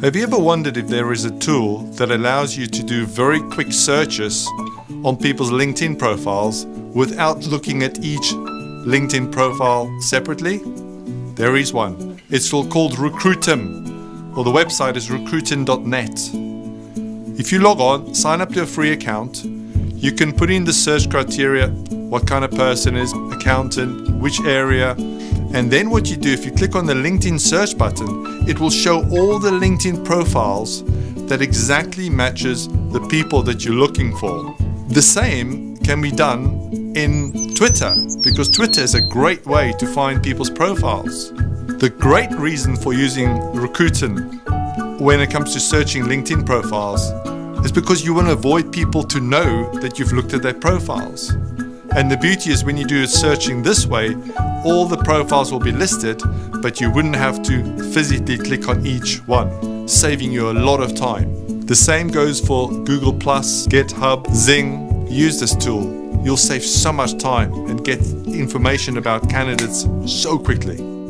Have you ever wondered if there is a tool that allows you to do very quick searches on people's LinkedIn profiles without looking at each LinkedIn profile separately? There is one. It's called Recruitin, or the website is recruitin.net. If you log on, sign up to a free account, you can put in the search criteria, what kind of person is, accountant, which area, and then what you do, if you click on the LinkedIn search button, it will show all the LinkedIn profiles that exactly matches the people that you're looking for. The same can be done in Twitter because Twitter is a great way to find people's profiles. The great reason for using Recruitin when it comes to searching LinkedIn profiles is because you want to avoid people to know that you've looked at their profiles. And the beauty is when you do searching this way, all the profiles will be listed, but you wouldn't have to physically click on each one, saving you a lot of time. The same goes for Google+, GitHub, Xing. Use this tool. You'll save so much time and get information about candidates so quickly.